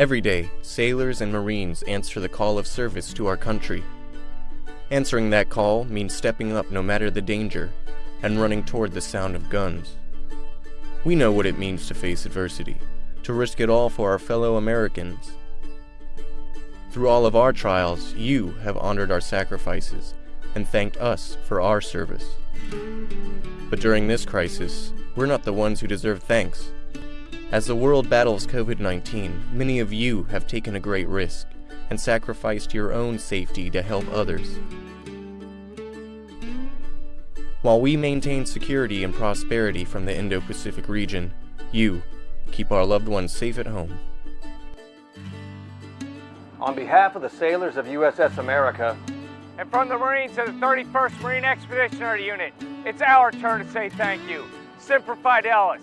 Every day, sailors and Marines answer the call of service to our country. Answering that call means stepping up no matter the danger and running toward the sound of guns. We know what it means to face adversity, to risk it all for our fellow Americans. Through all of our trials, you have honored our sacrifices and thanked us for our service. But during this crisis, we're not the ones who deserve thanks. As the world battles COVID 19, many of you have taken a great risk and sacrificed your own safety to help others. While we maintain security and prosperity from the Indo Pacific region, you keep our loved ones safe at home. On behalf of the sailors of USS America, and from the Marines of the 31st Marine Expeditionary Unit, it's our turn to say thank you. Semper Fidelis.